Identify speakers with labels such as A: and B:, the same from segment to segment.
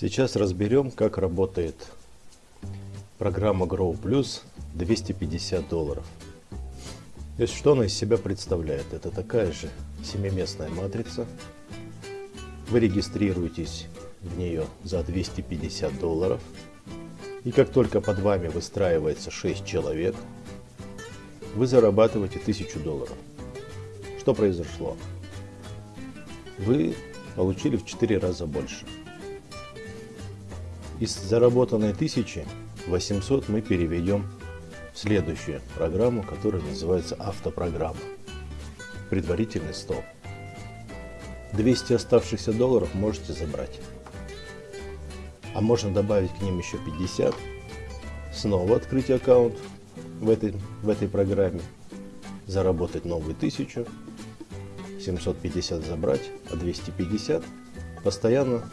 A: Сейчас разберем, как работает программа Grow Plus 250 долларов. То есть, что она из себя представляет? Это такая же семиместная матрица. Вы регистрируетесь в нее за 250 долларов. И как только под вами выстраивается 6 человек, вы зарабатываете 1000 долларов. Что произошло? Вы получили в 4 раза больше. Из заработанной 1000 800 мы переведем в следующую программу, которая называется автопрограмма. Предварительный стол. 200 оставшихся долларов можете забрать. А можно добавить к ним еще 50. Снова открыть аккаунт в этой, в этой программе. Заработать новую 1000. 750 забрать, а 250 постоянно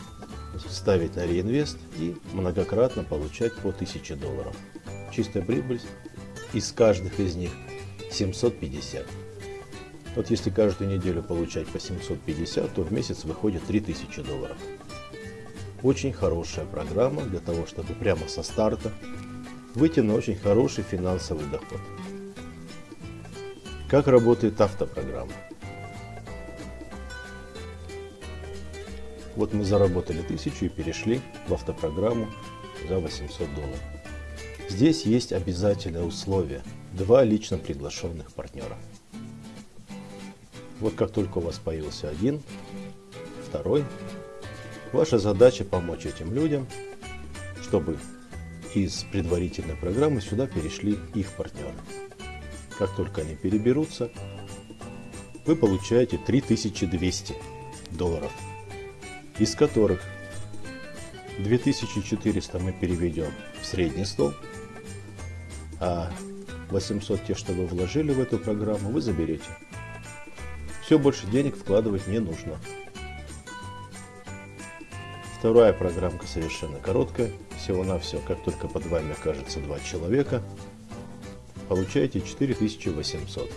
A: ставить на реинвест и многократно получать по 1000 долларов. Чистая прибыль из каждых из них 750. Вот если каждую неделю получать по 750, то в месяц выходит 3000 долларов. Очень хорошая программа для того, чтобы прямо со старта выйти на очень хороший финансовый доход. Как работает автопрограмма? Вот мы заработали 1000 и перешли в автопрограмму за 800 долларов. Здесь есть обязательное условие. Два лично приглашенных партнера. Вот как только у вас появился один, второй, ваша задача помочь этим людям, чтобы из предварительной программы сюда перешли их партнеры. Как только они переберутся, вы получаете 3200 долларов из которых 2400 мы переведем в средний стол, а 800 те, что вы вложили в эту программу, вы заберете. Все, больше денег вкладывать не нужно. Вторая программка совершенно короткая. Всего-навсего, как только под вами окажется два человека, получаете 4800.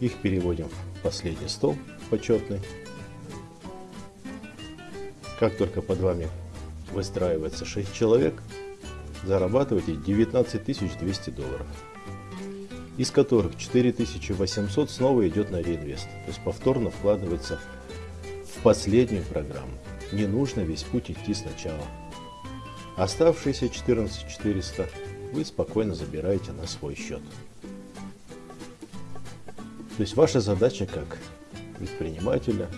A: Их переводим в последний стол почетный как только под вами выстраивается 6 человек, зарабатываете 19 200 долларов, из которых 4800 снова идет на реинвест, то есть повторно вкладывается в последнюю программу. Не нужно весь путь идти сначала. Оставшиеся 14 400 вы спокойно забираете на свой счет. То есть ваша задача как предпринимателя,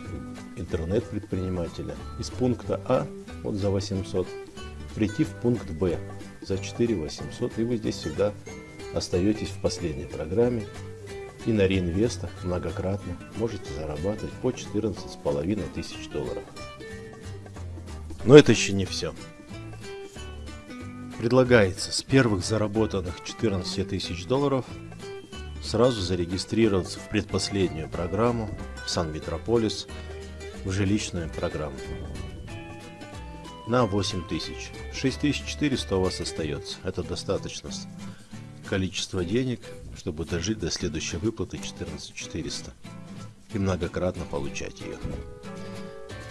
A: интернет-предпринимателя из пункта А вот за 800 прийти в пункт Б за 4 800 и вы здесь всегда остаетесь в последней программе и на реинвестах многократно можете зарабатывать по 14 с половиной тысяч долларов. Но это еще не все. Предлагается с первых заработанных 14 тысяч долларов сразу зарегистрироваться в предпоследнюю программу в Сан-Метрополис в жилищную программу. На 8000. 6400 у вас остается. Это достаточно количество денег, чтобы дожить до следующей выплаты 14400 и многократно получать ее.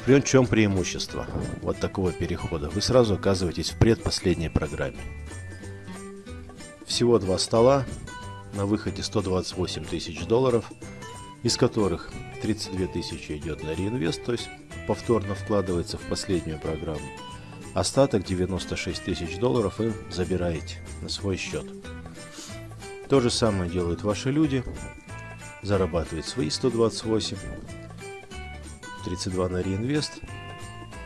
A: При чем преимущество вот такого перехода? Вы сразу оказываетесь в предпоследней программе. Всего два стола, на выходе 128 тысяч долларов, из которых 32 тысячи идет на реинвест, то есть повторно вкладывается в последнюю программу. Остаток 96 тысяч долларов вы забираете на свой счет. То же самое делают ваши люди. Зарабатывают свои 128, 32 на реинвест,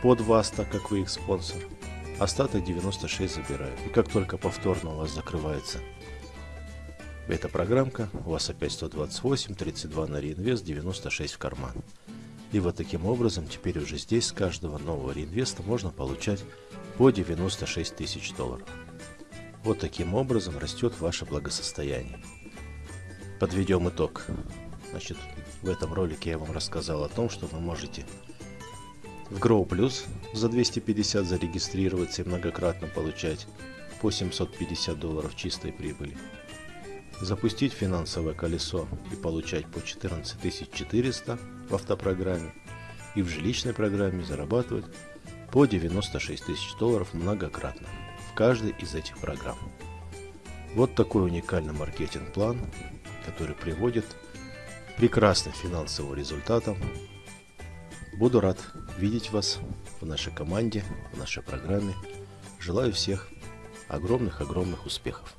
A: под вас, так как вы их спонсор. Остаток 96 забирают. И как только повторно у вас закрывается эта программка, у вас опять 128, 32 на реинвест, 96 в карман. И вот таким образом теперь уже здесь с каждого нового реинвеста можно получать по 96 тысяч долларов. Вот таким образом растет ваше благосостояние. Подведем итог. Значит, в этом ролике я вам рассказал о том, что вы можете в Grow Plus за 250 зарегистрироваться и многократно получать по 750 долларов чистой прибыли запустить финансовое колесо и получать по 14 400 в автопрограмме и в жилищной программе зарабатывать по 96 тысяч долларов многократно в каждой из этих программ. Вот такой уникальный маркетинг-план, который приводит к прекрасным финансовым результатам. Буду рад видеть вас в нашей команде, в нашей программе. Желаю всех огромных-огромных успехов.